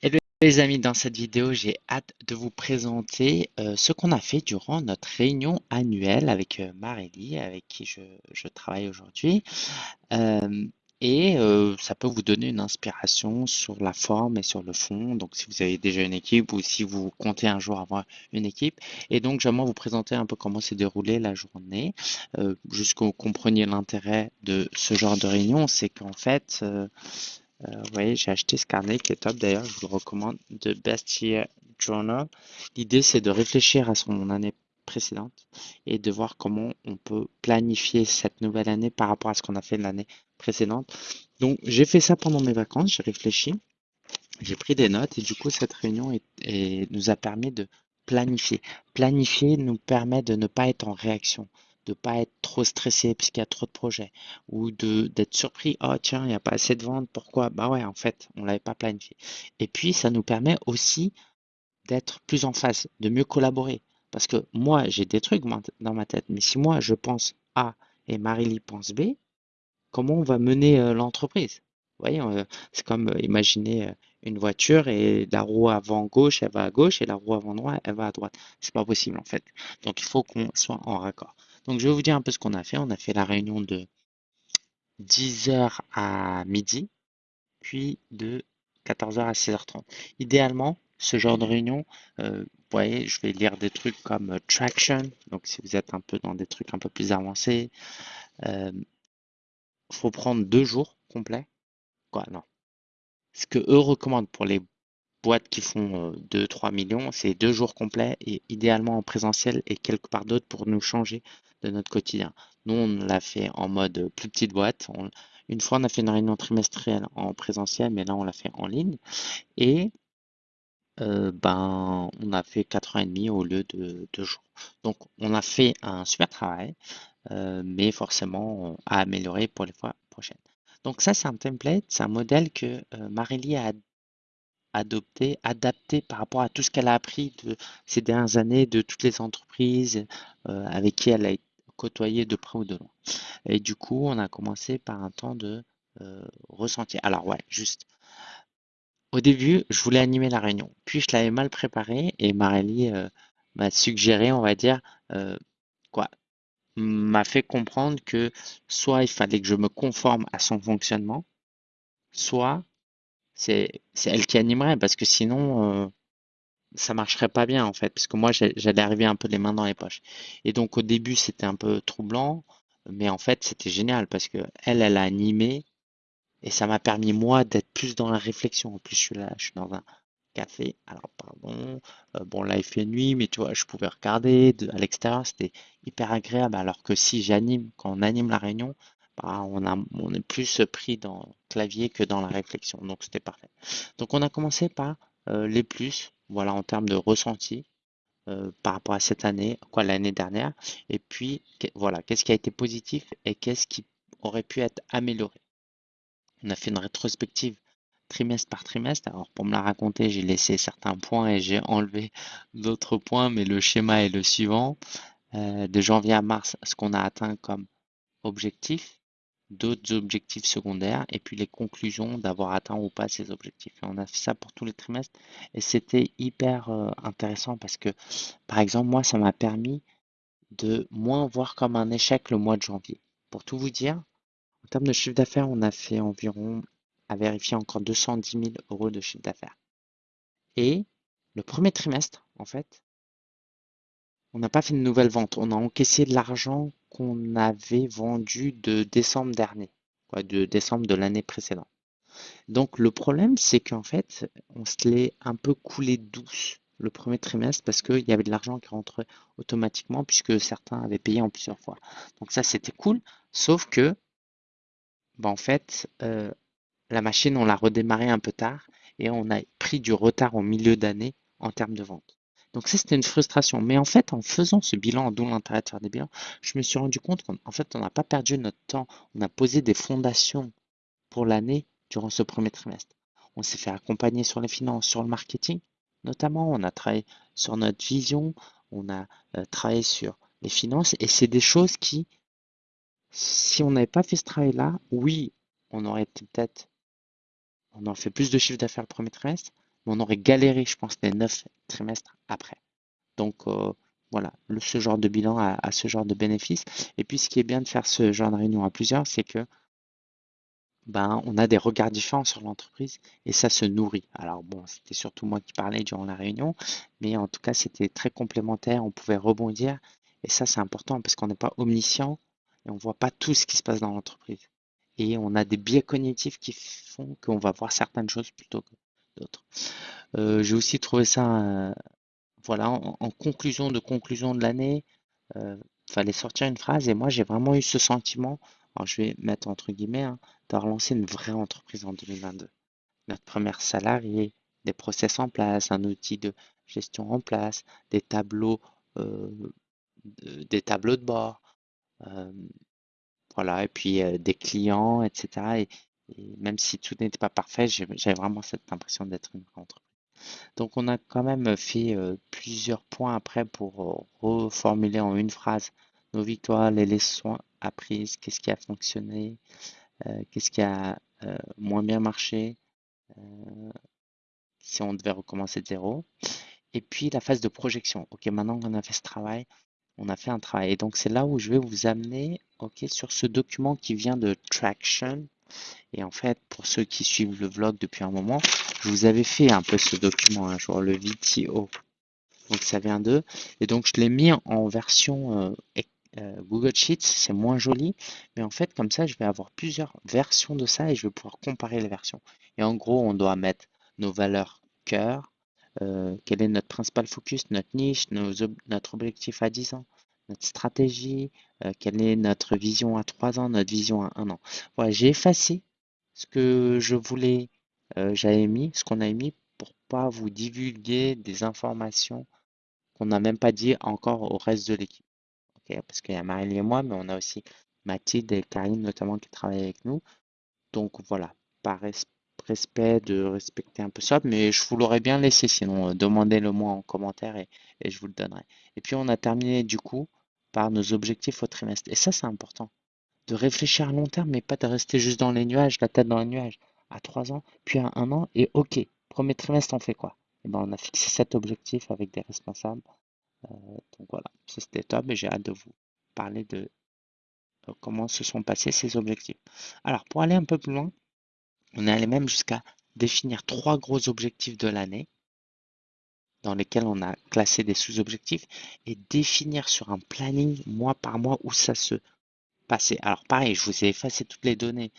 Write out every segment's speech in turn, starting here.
Hello les amis, dans cette vidéo, j'ai hâte de vous présenter euh, ce qu'on a fait durant notre réunion annuelle avec euh, Marélie, avec qui je, travaille aujourd'hui. Euh, et euh, ça peut vous donner une inspiration sur la forme et sur le fond. Donc, si vous avez déjà une équipe ou si vous comptez un jour avoir une équipe. Et donc, j'aimerais vous présenter un peu comment s'est déroulée la journée, vous compreniez l'intérêt de ce genre de réunion. C'est qu'en fait, euh, euh, vous voyez, j'ai acheté ce carnet qui est top d'ailleurs, je vous le recommande, de Best Year Journal. L'idée, c'est de réfléchir à son année précédente et de voir comment on peut planifier cette nouvelle année par rapport à ce qu'on a fait l'année précédente. Donc, j'ai fait ça pendant mes vacances, j'ai réfléchi, j'ai pris des notes et du coup, cette réunion nous a permis de planifier. Planifier nous permet de ne pas être en réaction de pas être trop stressé puisqu'il y a trop de projets ou de d'être surpris oh tiens il n'y a pas assez de ventes pourquoi? Bah ouais en fait on l'avait pas planifié. Et puis ça nous permet aussi d'être plus en phase de mieux collaborer. Parce que moi j'ai des trucs dans ma tête mais si moi je pense A et Marily pense B comment on va mener l'entreprise? Vous voyez c'est comme imaginer une voiture et la roue avant gauche elle va à gauche et la roue avant droite elle va à droite. C'est pas possible en fait. Donc il faut qu'on soit en raccord donc, je vais vous dire un peu ce qu'on a fait. On a fait la réunion de 10h à midi, puis de 14h à 16h30. Idéalement, ce genre de réunion, euh, vous voyez, je vais lire des trucs comme Traction. Donc, si vous êtes un peu dans des trucs un peu plus avancés, il euh, faut prendre deux jours complets. Quoi, non. Ce que eux recommandent pour les boîtes qui font 2-3 euh, millions, c'est deux jours complets et idéalement en présentiel et quelque part d'autre pour nous changer de notre quotidien. Nous, on l'a fait en mode plus petite boîte. une fois, on a fait une réunion trimestrielle en présentiel, mais là, on l'a fait en ligne. Et euh, ben, on a fait 4h30 au lieu de 2 jours. Donc, on a fait un super travail, euh, mais forcément à améliorer pour les fois prochaines. Donc, ça, c'est un template, c'est un modèle que euh, Marélie a adopté, adapté par rapport à tout ce qu'elle a appris de ces dernières années, de toutes les entreprises avec qui elle a été côtoyer de près ou de loin. Et du coup, on a commencé par un temps de euh, ressenti. Alors ouais, juste. Au début, je voulais animer la réunion. Puis je l'avais mal préparée et Marélie euh, m'a suggéré, on va dire, euh, quoi, m'a fait comprendre que soit il fallait que je me conforme à son fonctionnement, soit c'est elle qui animerait parce que sinon ça marcherait pas bien en fait, parce que moi j'allais arriver un peu les mains dans les poches. Et donc au début c'était un peu troublant, mais en fait c'était génial parce que elle, elle a animé et ça m'a permis moi d'être plus dans la réflexion. En plus je suis là, je suis dans un café, alors pardon, euh, bon là il fait nuit, mais tu vois, je pouvais regarder de, à l'extérieur, c'était hyper agréable. Alors que si j'anime, quand on anime la réunion, on est plus pris dans le clavier que dans la réflexion, donc c'était parfait. Donc on a commencé par euh, les plus, voilà, en termes de ressenti euh, par rapport à cette année, quoi, l'année dernière. Et puis, voilà, qu'est-ce qui a été positif et qu'est-ce qui aurait pu être amélioré. On a fait une rétrospective trimestre par trimestre. Alors, pour me la raconter, j'ai laissé certains points et j'ai enlevé d'autres points, mais le schéma est le suivant. Euh, de janvier à mars, ce qu'on a atteint comme objectif, d'autres objectifs secondaires et puis les conclusions d'avoir atteint ou pas ces objectifs. On a fait ça pour tous les trimestres et c'était hyper euh, intéressant parce que, par exemple, moi, ça m'a permis de moins voir comme un échec le mois de janvier. Pour tout vous dire, en termes de chiffre d'affaires, on a fait environ, à vérifier encore 210 000 euros de chiffre d'affaires. Et le premier trimestre, en fait, on n'a pas fait de nouvelles ventes. On a encaissé de l'argent qu'on avait vendu de décembre dernier, de décembre de l'année précédente. Donc le problème, c'est qu'en fait, on se l'est un peu coulé douce le premier trimestre parce qu'il y avait de l'argent qui rentrait automatiquement puisque certains avaient payé en plusieurs fois. Donc ça, c'était cool, sauf que, bah, en fait, euh, la machine, on l'a redémarré un peu tard et on a pris du retard au milieu d'année en termes de vente. Donc ça, c'était une frustration. Mais en fait, en faisant ce bilan, d'où l'intérêt de faire des bilans, je me suis rendu compte qu'en fait, on n'a pas perdu notre temps. On a posé des fondations pour l'année durant ce premier trimestre. On s'est fait accompagner sur les finances, sur le marketing, notamment. On a travaillé sur notre vision, on a euh, travaillé sur les finances. Et c'est des choses qui, si on n'avait pas fait ce travail-là, oui, on aurait peut-être, on aurait fait plus de chiffre d'affaires le premier trimestre, on aurait galéré, je pense, les neuf trimestres après. Donc euh, voilà, ce genre de bilan a, ce genre de bénéfices. Et puis ce qui est bien de faire ce genre de réunion à plusieurs, c'est que ben, on a des regards différents sur l'entreprise et ça se nourrit. Alors bon, c'était surtout moi qui parlais durant la réunion, mais en tout cas, c'était très complémentaire, on pouvait rebondir et ça, c'est important parce qu'on n'est pas omniscient et on ne voit pas tout ce qui se passe dans l'entreprise. Et on a des biais cognitifs qui font qu'on va voir certaines choses plutôt que Euh, j'ai aussi trouvé ça, euh, voilà, en, conclusion de conclusion de l'année, euh, fallait sortir une phrase et moi j'ai vraiment eu ce sentiment, je vais mettre entre guillemets, hein, de relancer une vraie entreprise en 2022. Notre première salarié, des process en place, un outil de gestion en place, des tableaux, tableaux de bord, voilà, et puis des clients, etc. Et, même si tout n'était pas parfait, j'avais vraiment cette impression d'être une entreprise. Donc on a quand même fait plusieurs points après pour reformuler en une phrase nos victoires, les leçons apprises, qu'est-ce qui a fonctionné, qu'est-ce qui a moins bien marché, si on devait recommencer de zéro. Et puis la phase de projection. Ok, maintenant qu'on a fait ce travail, on a fait un travail. Et donc c'est là où je vais vous amener sur ce document qui vient de Traction. Et en fait, pour ceux qui suivent le vlog depuis un moment, je vous avais fait un peu ce document un jour, le VTO. Donc ça vient d'eux. Et donc je l'ai mis en version euh, euh, Google Sheets, c'est moins joli. Mais en fait, comme ça, je vais avoir plusieurs versions de ça et je vais pouvoir comparer les versions. Et en gros, on doit mettre nos valeurs cœur, euh, quel est notre principal focus, notre niche, notre objectif à 10 ans, notre stratégie, euh, quelle est notre vision à 3 ans, notre vision à 1 an. Voilà, j'ai effacé ce que je voulais, euh, j'avais mis, ce qu'on a mis pour pas vous divulguer des informations qu'on n'a même pas dit encore au reste de l'équipe. Parce qu'il y a Marie et moi, mais on a aussi Mathilde et Karine notamment qui travaillent avec nous. Donc voilà, par respect de respecter un peu ça, mais je vous l'aurais bien laissé, sinon euh, demandez-le moi en commentaire et, je vous le donnerai. Et puis on a terminé du coup par nos objectifs au trimestre. Et ça, c'est important. De réfléchir à long terme, mais pas de rester juste dans les nuages, la tête dans les nuages, à trois ans, puis à un an, et ok, premier trimestre, on fait quoi? Et eh ben, On a fixé cet objectif avec des responsables. Euh, donc voilà, ça c'était top et j'ai hâte de vous parler de comment se sont passés ces objectifs. Alors, pour aller un peu plus loin, on est allé même jusqu'à définir trois gros objectifs de l'année dans lesquels on a classé des sous-objectifs et définir sur un planning mois par mois où ça se passait. Alors pareil, je vous ai effacé toutes les données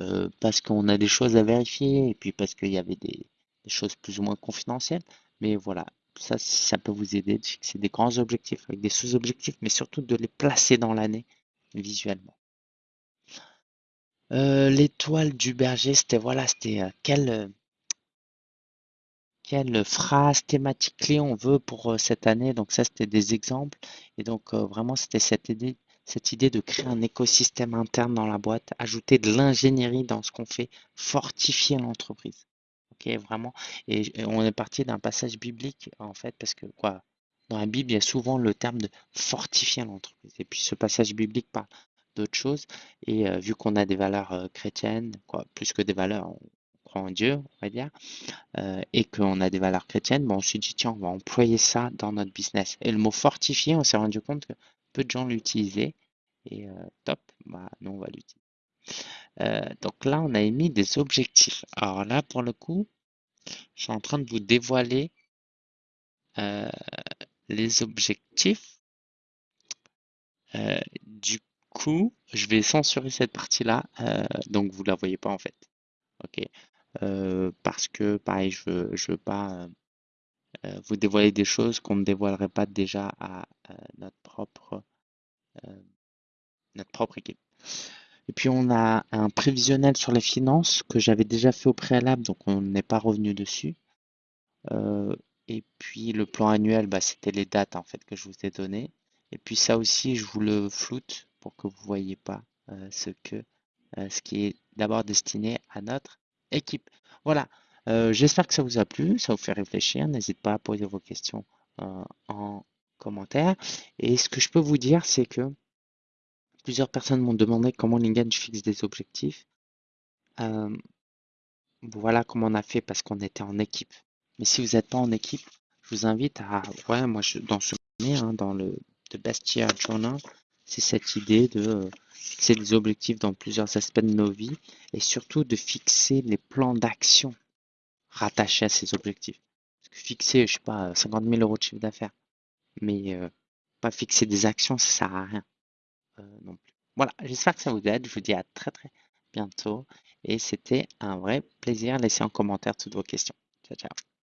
euh, parce qu'on a des choses à vérifier et puis parce qu'il y avait des, choses plus ou moins confidentielles. Mais voilà, ça, ça peut vous aider de fixer des grands objectifs avec des sous-objectifs, mais surtout de les placer dans l'année visuellement. Euh, l'étoile du berger, c'était voilà, c'était euh, euh, quelle phrase thématique clé on veut pour cette année. Donc ça, c'était des exemples. Et donc vraiment, c'était cette idée, cette idée de créer un écosystème interne dans la boîte, ajouter de l'ingénierie dans ce qu'on fait, fortifier l'entreprise. Ok, vraiment. Et, on est parti d'un passage biblique en fait, parce que quoi, dans la Bible, il y a souvent le terme de fortifier l'entreprise. Et puis ce passage biblique parle d'autres choses. Et vu qu'on a des valeurs chrétiennes, quoi, plus que des valeurs, en Dieu, on va dire, et qu'on a des valeurs chrétiennes, bon, on s'est dit, tiens, on va employer ça dans notre business. Et le mot fortifié, on s'est rendu compte que peu de gens l'utilisaient. Et top, bah, nous, on va l'utiliser. donc là, on a émis des objectifs. Alors là, pour le coup, je suis en train de vous dévoiler les objectifs. du coup, je vais censurer cette partie-là, euh, donc vous la voyez pas en fait. Ok, euh, parce que pareil, je veux, je veux pas euh, vous dévoiler des choses qu'on ne dévoilerait pas déjà à notre propre notre propre équipe. Et puis on a un prévisionnel sur les finances que j'avais déjà fait au préalable, donc on n'est pas revenu dessus. et puis le plan annuel, bah, c'était les dates en fait que je vous ai données. Et puis ça aussi, je vous le floute que vous voyez pas euh, ce que euh, ce qui est d'abord destiné à notre équipe. Voilà, euh, j'espère que ça vous a plu, ça vous fait réfléchir. N'hésitez pas à poser vos questions en commentaire. Et ce que je peux vous dire, c'est que plusieurs personnes m'ont demandé comment LinkedIn fixe des objectifs. voilà comment on a fait parce qu'on était en équipe. Mais si vous n'êtes pas en équipe, je vous invite à, ouais, moi, je, dans ce hein, dans le The Best Year Journal, c'est cette idée de euh, fixer des objectifs dans plusieurs aspects de nos vies et surtout de fixer les plans d'action rattachés à ces objectifs. Parce que fixer, je sais pas, 50 000 euros de chiffre d'affaires, mais euh, pas fixer des actions, ça sert à rien euh, non plus. Voilà, j'espère que ça vous aide. Je vous dis à très très bientôt et c'était un vrai plaisir. Laissez en commentaire toutes vos questions. Ciao, ciao.